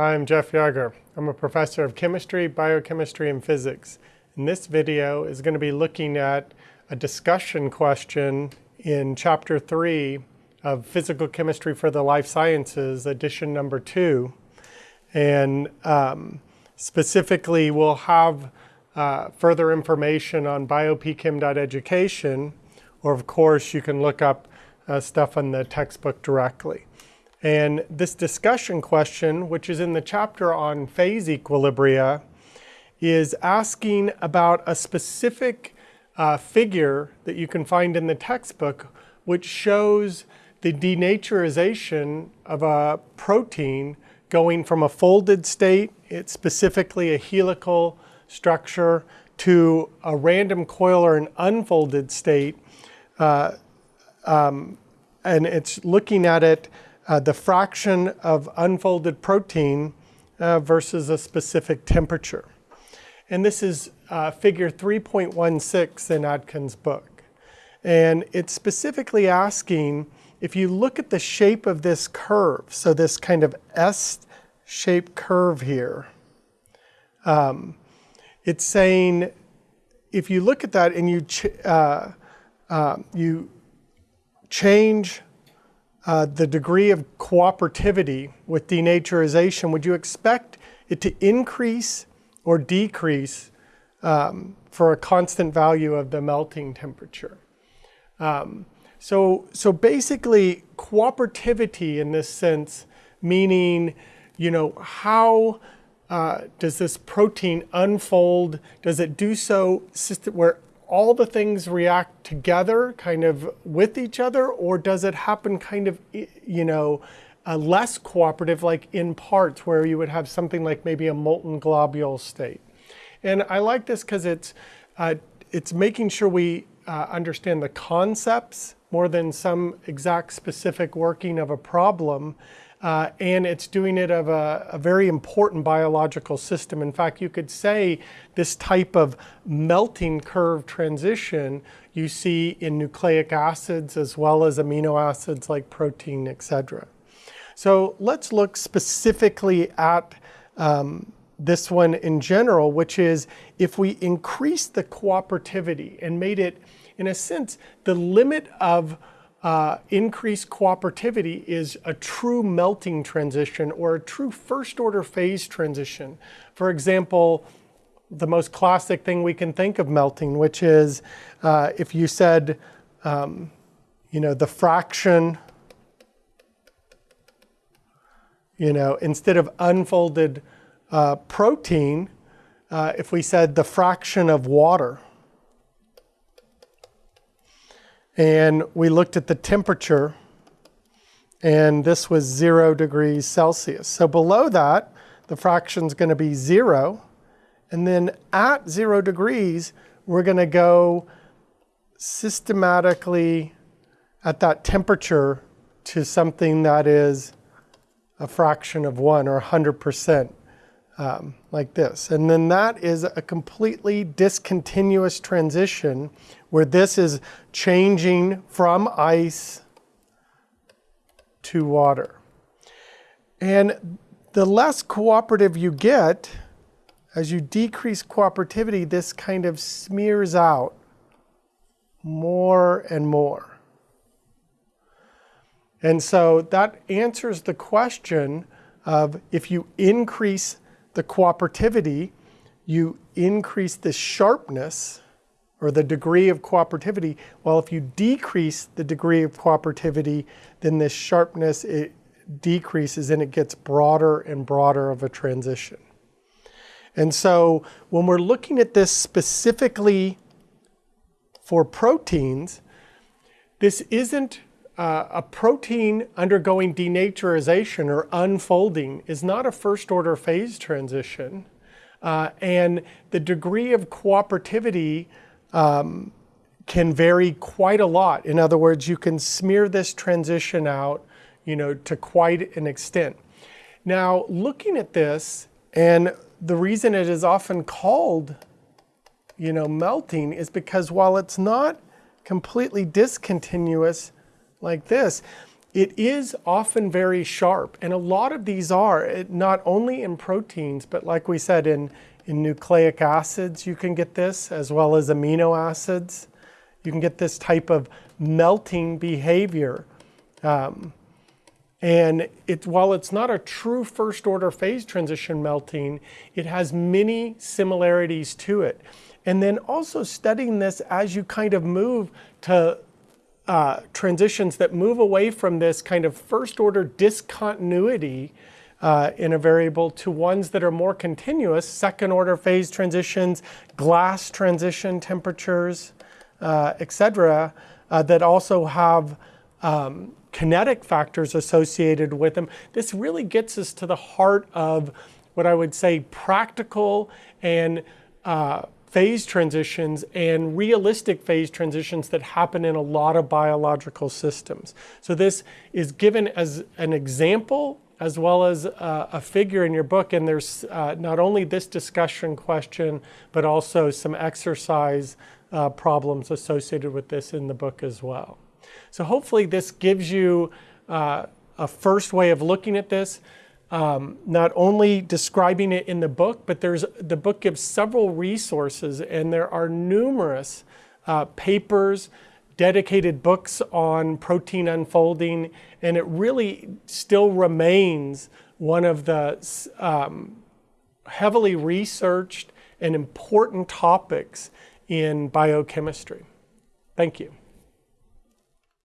I'm Jeff Yager. I'm a professor of chemistry, biochemistry, and physics. And this video is going to be looking at a discussion question in chapter 3 of Physical Chemistry for the Life Sciences, edition number 2. And um, specifically, we'll have uh, further information on biopchem.education, or of course, you can look up uh, stuff in the textbook directly. And this discussion question, which is in the chapter on phase equilibria, is asking about a specific uh, figure that you can find in the textbook, which shows the denaturization of a protein going from a folded state, it's specifically a helical structure, to a random coil or an unfolded state. Uh, um, and it's looking at it uh, the fraction of unfolded protein uh, versus a specific temperature. And this is uh, figure 3.16 in Atkins' book. And it's specifically asking, if you look at the shape of this curve, so this kind of S-shaped curve here, um, it's saying, if you look at that and you, ch uh, uh, you change uh, the degree of cooperativity with denaturization, would you expect it to increase or decrease um, for a constant value of the melting temperature? Um, so, so basically, cooperativity in this sense, meaning, you know, how uh, does this protein unfold? Does it do so where all the things react together kind of with each other or does it happen kind of, you know, uh, less cooperative like in parts where you would have something like maybe a molten globule state. And I like this because it's, uh, it's making sure we uh, understand the concepts more than some exact specific working of a problem uh, and it's doing it of a, a, very important biological system. In fact, you could say this type of melting curve transition you see in nucleic acids as well as amino acids like protein, etc. So let's look specifically at um, this one in general, which is if we increase the cooperativity and made it, in a sense, the limit of uh, increased cooperativity is a true melting transition or a true first order phase transition. For example, the most classic thing we can think of melting, which is uh, if you said, um, you know, the fraction, you know, instead of unfolded uh, protein, uh, if we said the fraction of water, And we looked at the temperature, and this was zero degrees Celsius. So below that, the fraction is going to be zero. And then at zero degrees, we're going to go systematically at that temperature to something that is a fraction of one or 100% um, like this. And then that is a completely discontinuous transition where this is changing from ice to water. And the less cooperative you get, as you decrease cooperativity, this kind of smears out more and more. And so that answers the question of if you increase the cooperativity, you increase the sharpness or the degree of cooperativity. Well, if you decrease the degree of cooperativity, then this sharpness it decreases and it gets broader and broader of a transition. And so when we're looking at this specifically for proteins, this isn't uh, a protein undergoing denaturization or unfolding is not a first order phase transition. Uh, and the degree of cooperativity um, can vary quite a lot. In other words, you can smear this transition out you know, to quite an extent. Now, looking at this, and the reason it is often called you know, melting is because while it's not completely discontinuous, like this. it is often very sharp. And a lot of these are, not only in proteins, but like we said, in, in nucleic acids, you can get this, as well as amino acids. You can get this type of melting behavior. Um, and it, while it's not a true first order phase transition melting, it has many similarities to it. And then also studying this as you kind of move to uh, transitions that move away from this kind of first order discontinuity uh, in a variable to ones that are more continuous, second order phase transitions, glass transition temperatures, uh, et cetera, uh, that also have um, kinetic factors associated with them. This really gets us to the heart of what I would say practical and uh, phase transitions and realistic phase transitions that happen in a lot of biological systems. So this is given as an example as well as uh, a figure in your book. And there's uh, not only this discussion question, but also some exercise uh, problems associated with this in the book as well. So hopefully this gives you uh, a first way of looking at this. Um, not only describing it in the book, but there's the book gives several resources, and there are numerous uh, papers, dedicated books on protein unfolding, and it really still remains one of the um, heavily researched and important topics in biochemistry. Thank you.